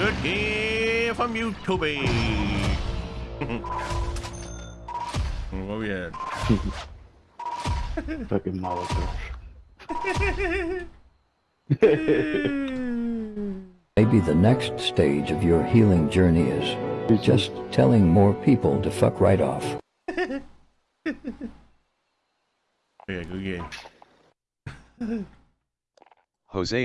Good game from YouTube. oh yeah. Fucking Molotov. Maybe the next stage of your healing journey is just telling more people to fuck right off. Yeah, good game. Jose